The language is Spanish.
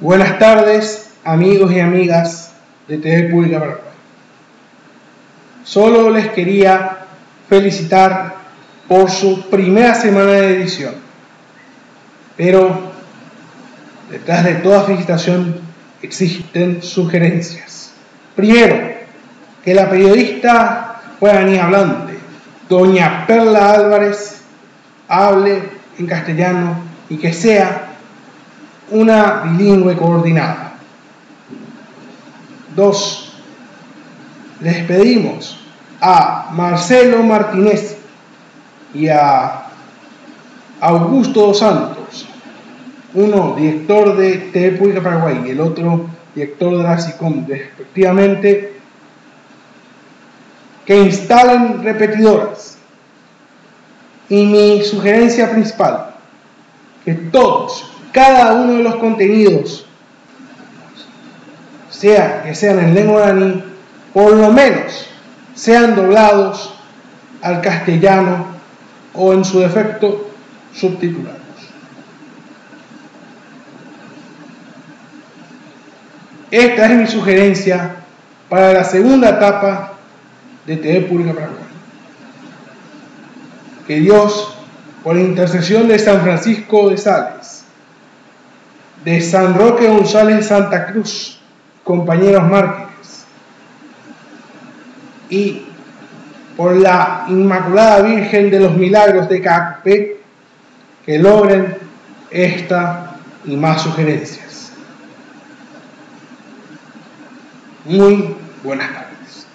Buenas tardes, amigos y amigas de TV Pública Paraguay. Solo les quería felicitar por su primera semana de edición. Pero detrás de toda felicitación existen sugerencias. Primero, que la periodista ni hablante, doña Perla Álvarez, hable en castellano y que sea una bilingüe coordinada. Dos, les pedimos a Marcelo Martínez y a Augusto Santos, uno director de TV Pública Paraguay y el otro director de la SICOM, respectivamente, que instalen repetidoras. Y mi sugerencia principal, que todos cada uno de los contenidos, sea que sean en lengua guaraní, por lo menos sean doblados al castellano o en su defecto subtitulados. Esta es mi sugerencia para la segunda etapa de TV Pública Paraguay. Que Dios, por intercesión de San Francisco de Sales, de San Roque González Santa Cruz, compañeros mártires, y por la Inmaculada Virgen de los Milagros de Cacpe, que logren esta y más sugerencias. Muy buenas tardes.